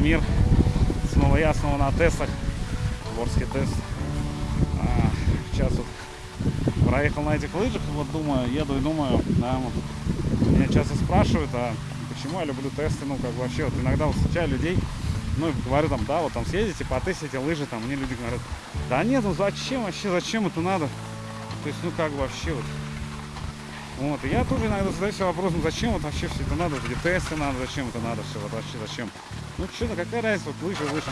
мир. Снова я, снова на тестах. Ворский тест. А, сейчас вот проехал на этих лыжах, вот думаю, еду и думаю, да, вот, меня часто спрашивают, а почему я люблю тесты, ну, как вообще, вот иногда встречаю людей, ну, и говорю там, да, вот там съездите, потестите лыжи, там, мне люди говорят, да нет, ну зачем вообще, зачем это надо? То есть, ну, как вообще вот. Вот, и я тоже иногда задаю себе вопросом, зачем вот вообще все это надо, вот эти тесты надо, зачем это надо все, вот вообще зачем? Ну, что-то, какая разница, вот лыжи, лыжи.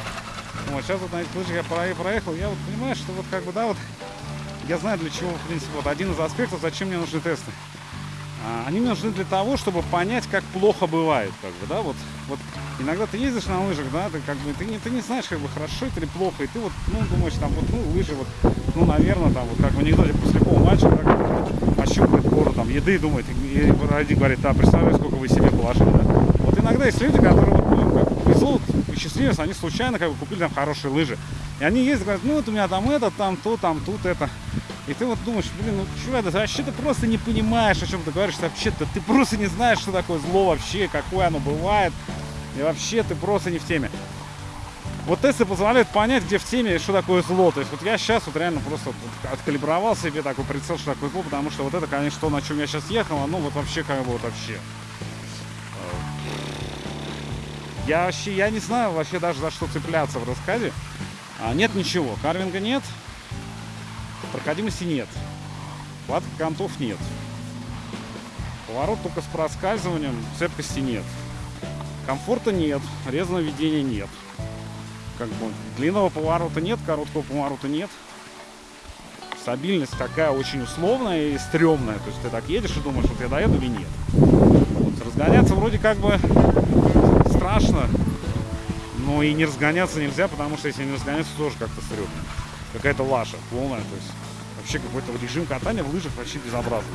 Вот, сейчас вот на этих лыжах я проехал, я вот понимаю, что вот как бы, да, вот, я знаю для чего, в принципе, вот один из аспектов, зачем мне нужны тесты. А, они нужны для того, чтобы понять, как плохо бывает, как бы, да, вот, вот иногда ты ездишь на лыжах, да, ты как бы, ты не, ты не знаешь, как бы, хорошо это или плохо, и ты вот, ну, думаешь, там, вот, ну, лыжи, вот, ну, наверное, там, вот, как в анекдоте после любого матча, как ощупывает гору, там, еды, думает, и один говорит, да, представляю, сколько вы себе положили, да. Вот иногда есть люди, которые, вот, ну, как повезло, счастливец, они случайно, как бы, купили там хорошие лыжи, и они ездят, говорят, ну, вот у меня там это, там то, там тут это, и ты вот думаешь, блин, ну чувак, да вообще ты просто не понимаешь, о чем ты говоришь, вообще-то ты просто не знаешь, что такое зло вообще, какое оно бывает. И вообще ты просто не в теме. Вот тесты позволяют понять, где в теме, что такое зло. То есть вот я сейчас вот реально просто откалибровал себе такой прицел, что такое зло, потому что вот это, конечно, то, на чем я сейчас ехал, ну вот вообще как бы вот вообще. Я вообще, я не знаю вообще даже за что цепляться в рассказе. А, нет ничего, карвинга нет, Проходимости нет. Хватка контов нет. Поворот только с проскальзыванием, цепкости нет. Комфорта нет, резаного ведения нет. Как бы длинного поворота нет, короткого поворота нет. Стабильность такая очень условная и стрёмная. То есть ты так едешь и думаешь, вот я доеду или нет. Вот, разгоняться вроде как бы страшно, но и не разгоняться нельзя, потому что если не разгоняться, тоже как-то стрёмно какая-то лажа полная. То есть вообще какой-то режим катания в лыжах вообще безобразный.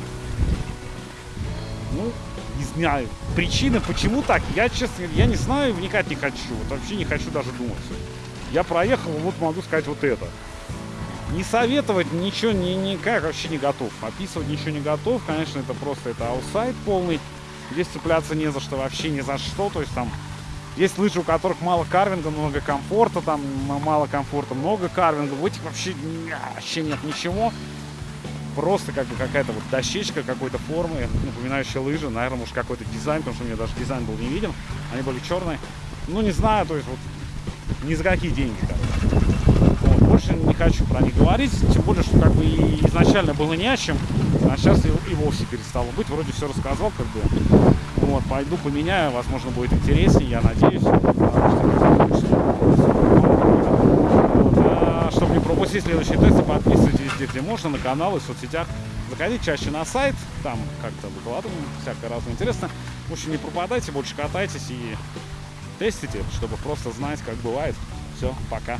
Ну, не знаю. Причины, почему так, я, честно я не знаю, вникать не хочу. Вот вообще не хочу даже думать. Я проехал, вот могу сказать вот это. Не советовать ничего ни, никак вообще не готов. Описывать ничего не готов. Конечно, это просто это аутсайд полный. Здесь цепляться не за что, вообще ни за что. То есть там есть лыжи, у которых мало карвинга, много комфорта, там мало комфорта, много карвинга. В этих вообще, вообще нет ничего. Просто как бы какая-то вот дощечка какой-то формы, напоминающая лыжи. Наверное, может какой-то дизайн, потому что у меня даже дизайн был не виден. Они были черные. Ну, не знаю, то есть вот ни за какие деньги. Как больше не хочу про них говорить. Тем более, что как бы и изначально было не о чем. А сейчас и, и вовсе перестало быть. Вроде все рассказал, как бы. Вот, пойду поменяю, возможно, будет интереснее, я надеюсь. А, чтобы не пропустить следующие тесты, подписывайтесь везде, где можно, на канал и в соцсетях. Заходите чаще на сайт, там как-то выкладываем, всякое разное интересно. В общем, не пропадайте, больше катайтесь и тестите, чтобы просто знать, как бывает. Все, пока.